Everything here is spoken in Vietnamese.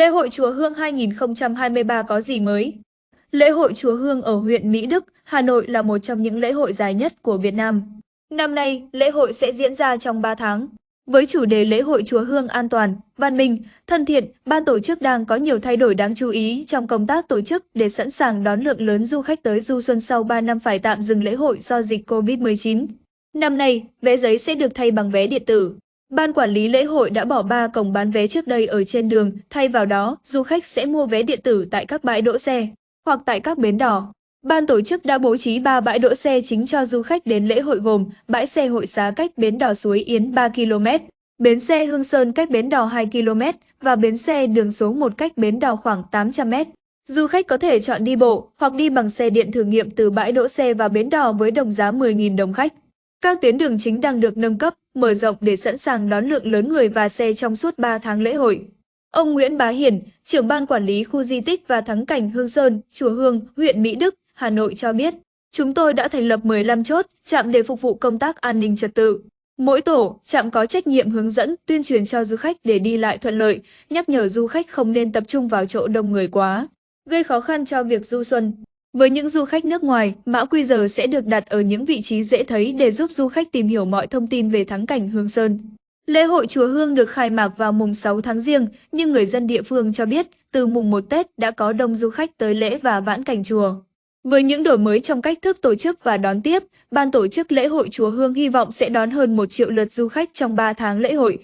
Lễ hội Chùa Hương 2023 có gì mới? Lễ hội Chùa Hương ở huyện Mỹ Đức, Hà Nội là một trong những lễ hội dài nhất của Việt Nam. Năm nay, lễ hội sẽ diễn ra trong 3 tháng. Với chủ đề lễ hội Chùa Hương an toàn, văn minh, thân thiện, ban tổ chức đang có nhiều thay đổi đáng chú ý trong công tác tổ chức để sẵn sàng đón lượng lớn du khách tới du xuân sau 3 năm phải tạm dừng lễ hội do dịch Covid-19. Năm nay, vé giấy sẽ được thay bằng vé điện tử. Ban quản lý lễ hội đã bỏ ba cổng bán vé trước đây ở trên đường, thay vào đó, du khách sẽ mua vé điện tử tại các bãi đỗ xe hoặc tại các bến đỏ. Ban tổ chức đã bố trí 3 bãi đỗ xe chính cho du khách đến lễ hội gồm bãi xe hội xá cách bến đỏ Suối Yến 3 km, bến xe Hương Sơn cách bến đỏ 2 km và bến xe đường số 1 cách bến đỏ khoảng 800 m. Du khách có thể chọn đi bộ hoặc đi bằng xe điện thử nghiệm từ bãi đỗ xe và bến đỏ với đồng giá 10.000 đồng khách. Các tuyến đường chính đang được nâng cấp, mở rộng để sẵn sàng đón lượng lớn người và xe trong suốt 3 tháng lễ hội. Ông Nguyễn Bá Hiển, trưởng ban quản lý khu di tích và thắng cảnh Hương Sơn, Chùa Hương, huyện Mỹ Đức, Hà Nội cho biết, chúng tôi đã thành lập 15 chốt, chạm để phục vụ công tác an ninh trật tự. Mỗi tổ, trạm có trách nhiệm hướng dẫn, tuyên truyền cho du khách để đi lại thuận lợi, nhắc nhở du khách không nên tập trung vào chỗ đông người quá, gây khó khăn cho việc du xuân. Với những du khách nước ngoài, mã QR sẽ được đặt ở những vị trí dễ thấy để giúp du khách tìm hiểu mọi thông tin về thắng cảnh Hương Sơn. Lễ hội Chùa Hương được khai mạc vào mùng 6 tháng Giêng, nhưng người dân địa phương cho biết từ mùng 1 Tết đã có đông du khách tới lễ và vãn cảnh chùa. Với những đổi mới trong cách thức tổ chức và đón tiếp, ban tổ chức lễ hội Chùa Hương hy vọng sẽ đón hơn 1 triệu lượt du khách trong 3 tháng lễ hội,